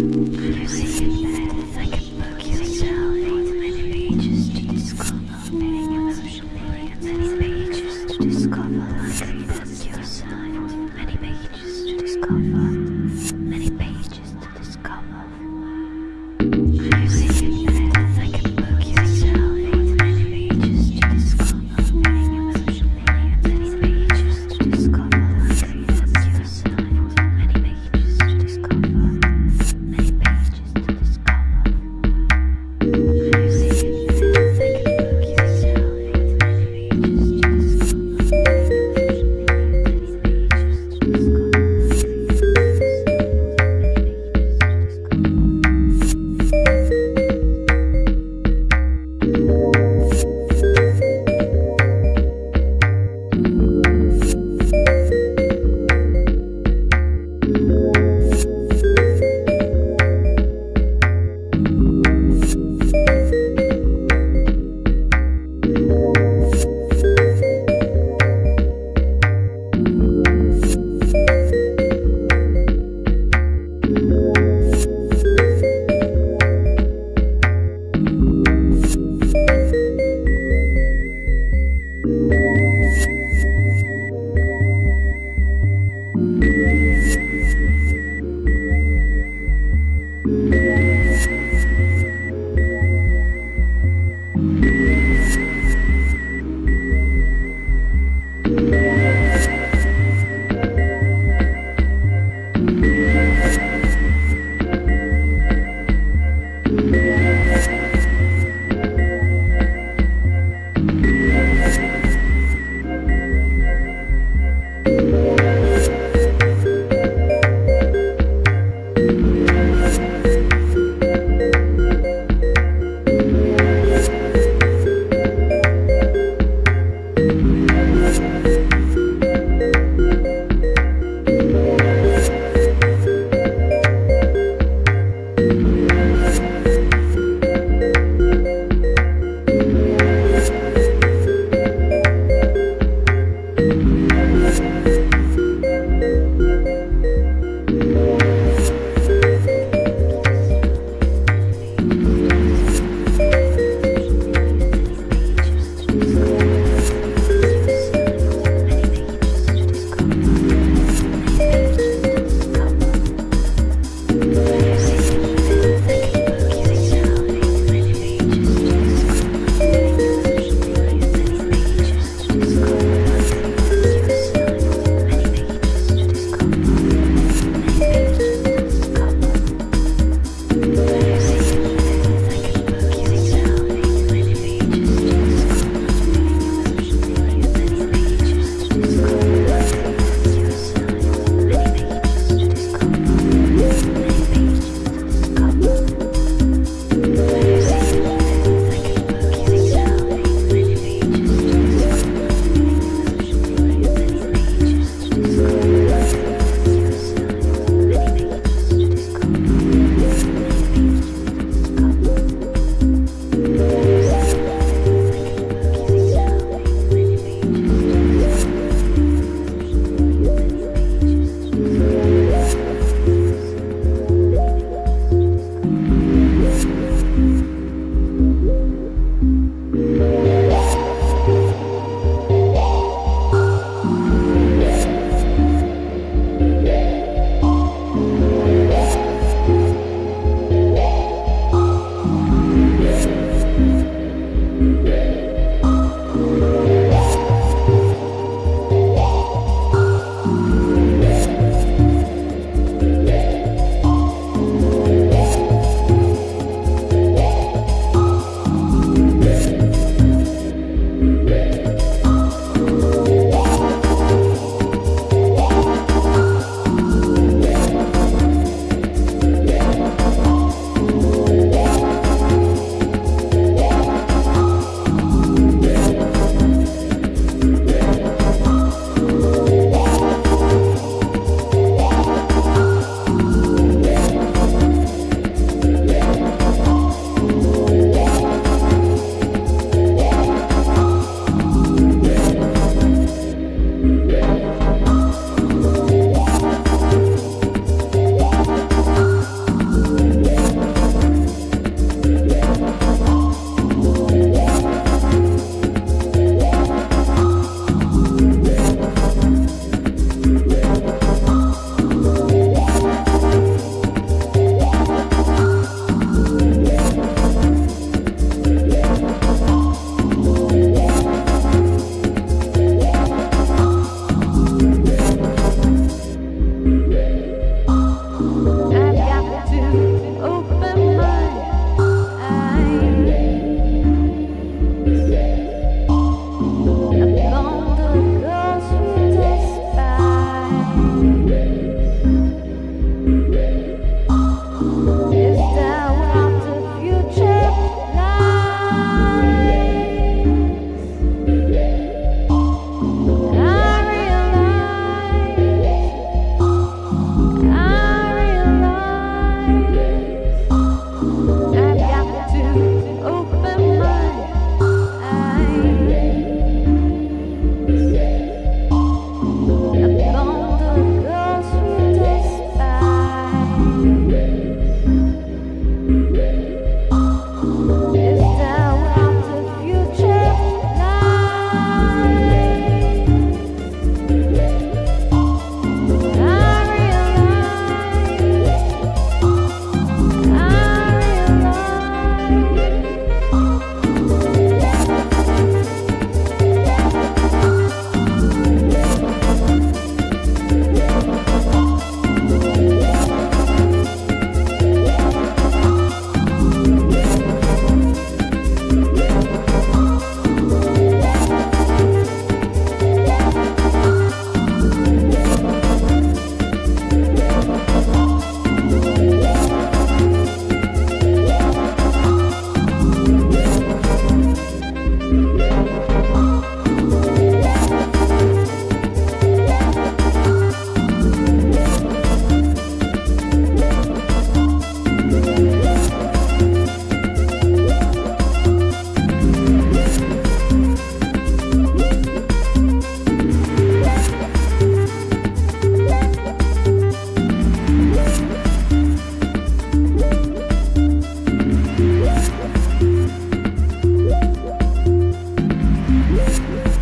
Musique.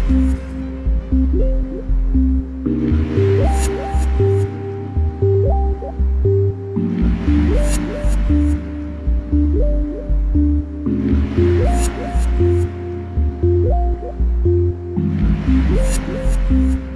We'll be right.